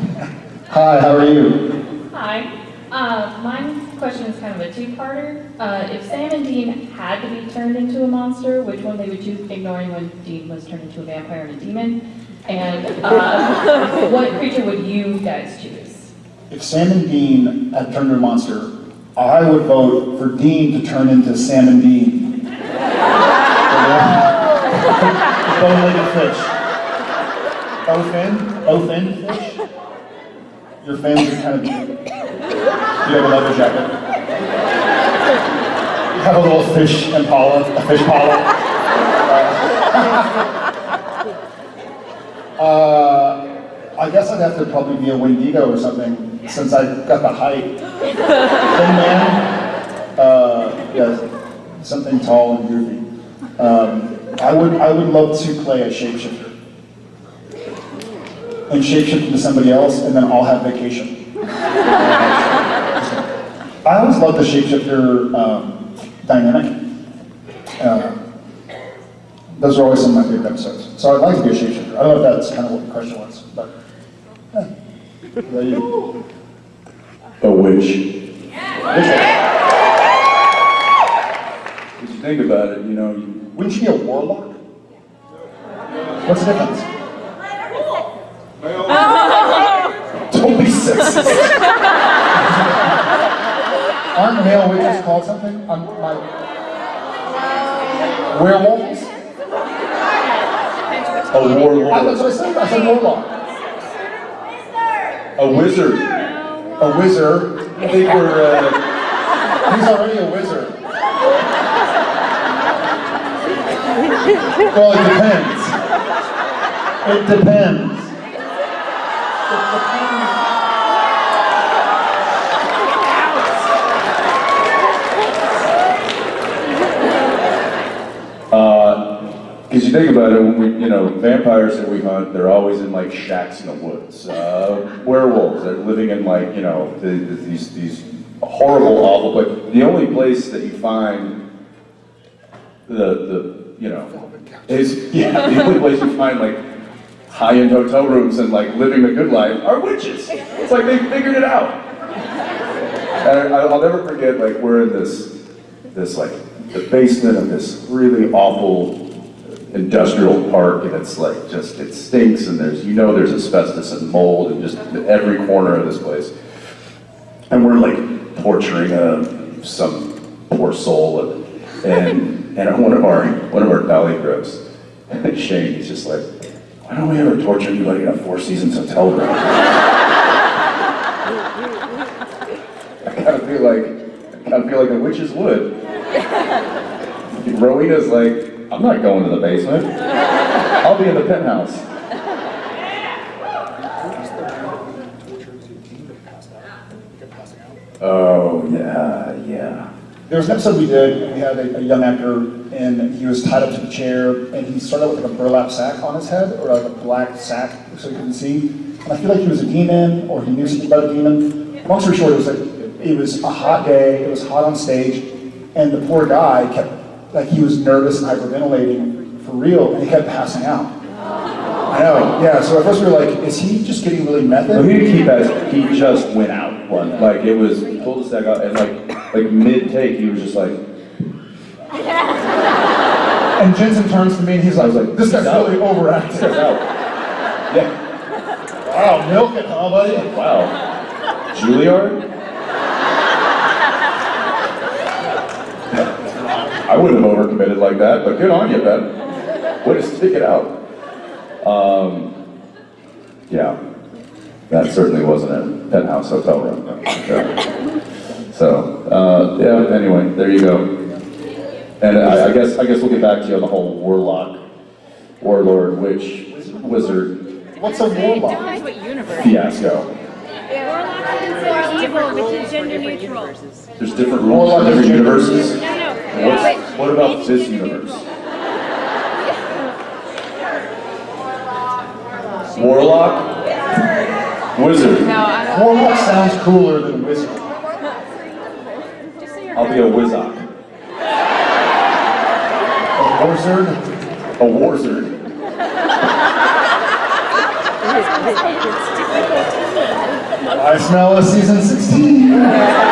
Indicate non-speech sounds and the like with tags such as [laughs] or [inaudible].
Hi, how are you? Hi. Uh, my question is kind of a two-parter. Uh, if Sam and Dean had to be turned into a monster, which one they would choose, ignoring when Dean was turned into a vampire and a demon? And uh, [laughs] what creature would you guys choose? If Sam and Dean had turned into a monster, I would vote for Dean to turn into Sam and Dean. [laughs] Bone-legged fish. O-fin? O-fin fish? Your fins are kind of, do you have a leather jacket. You have a little fish impala, a fish pala. Uh, I guess I'd have to probably be a Wendigo or something, since I got the height. Thin man, uh, yeah, something tall and groovy. Um, I would, I would love to play a shapeshifter. And shapeshift into somebody else, and then I'll have vacation. [laughs] I always loved the shapeshifter um, dynamic. Uh, those are always some of my favorite episodes. So I'd like to be a shapeshifter. I don't know if that's kind of what the question was, but. Yeah. What about you? A witch. If you think about it, you know, you, Wouldn't you be a warlock? What's the difference? [laughs] don't be sexist. [laughs] Aren't male witches called something? Um, my... Werewolves? A I, that's what I said. I said warlock. A wizard. A wizard. I think we're, uh, He's already a wizard. Well, it depends. It depends. Because you think about it, when we, you know, vampires that we hunt, they're always in like shacks in the woods. Uh, werewolves, they're living in like, you know, the, the, these, these horrible, awful, but the only place that you find the, the, you know, is, [laughs] yeah, the only place you find like high-end hotel rooms and like living the good life are witches. It's like they figured it out. And I, I'll never forget, like, we're in this, this like, the basement of this really awful industrial park, and it's like, just, it stinks, and there's, you know there's asbestos and mold in just every corner of this place. And we're like torturing uh, some poor soul, and, and, and one of our, one of our dolly grips, [laughs] Shane, he's just like, why don't we ever torture anybody in a Four Seasons hotel room? [laughs] I kind of feel like, I kind of feel like the witches would. Rowena's like, I'm not going to the basement. I'll be in the penthouse. Oh, yeah, yeah. There was an episode we did, we had a, a young actor, and he was tied up to the chair, and he started with like a burlap sack on his head, or like a black sack, so he couldn't see. And I feel like he was a demon, or he knew something about a demon. Long story short, it was like, it was a hot day, it was hot on stage, and the poor guy kept, like he was nervous and hyperventilating for real, and he kept passing out. I know, yeah, so at first we were like, is he just getting really method? So he he just went out one. Like, it was, he pulled his sack out, and like, like mid-take, he was just like, [laughs] And Jensen turns to me and he's like, this guy's really overacting. Yeah, Wow, milk it, huh, buddy? wow. Juilliard? I wouldn't have overcommitted like that, but good on you, Ben. Way to stick it out. Um, yeah, that certainly wasn't a penthouse hotel room. So, uh, yeah, anyway, there you go. And I, I guess, I guess we'll get back to you on the whole warlock, warlord, witch, wizard What's a warlock? Depends what universe. fiasco. Evil, which is gender neutral. There's different rules for different universes. No, no. What's, what about this universe? [laughs] Warlock? Wizard? No, I don't. Warlock sounds cooler than wizard. I'll be a wizard. A warzard? A warzard. I smell a season 16.